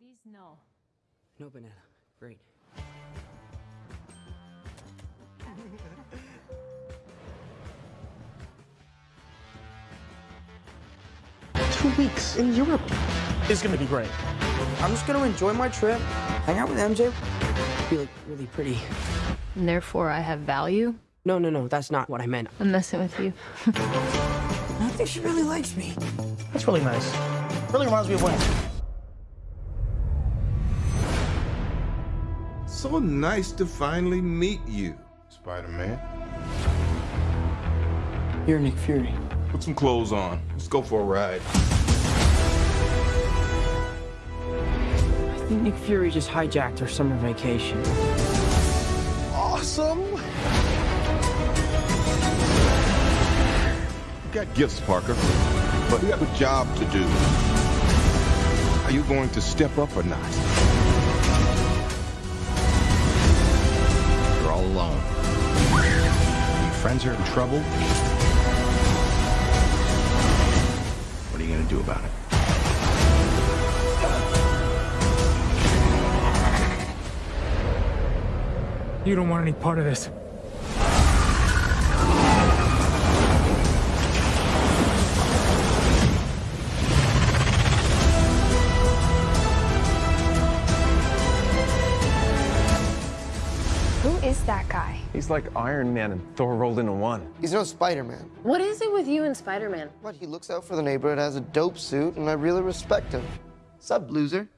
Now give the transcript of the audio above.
These no. No banana. Great. Two weeks in Europe. It's gonna be great. I'm just gonna enjoy my trip, hang out with MJ, be like really pretty. And therefore, I have value. No, no, no, that's not what I meant. I'm messing with you. I think she really likes me. That's really nice. Really reminds me of when. So nice to finally meet you, Spider-Man. You're Nick Fury. Put some clothes on. Let's go for a ride. I think Nick Fury just hijacked her summer vacation. Awesome. You got gifts, Parker, but you have a job to do. Are you going to step up or not? You're all alone. Your friends are in trouble. What are you gonna do about it? You don't want any part of this. Who is that guy? He's like Iron Man and Thor rolled into one. He's no Spider-Man. What is it with you and Spider-Man? What, he looks out for the neighborhood, has a dope suit, and I really respect him. Sup, loser?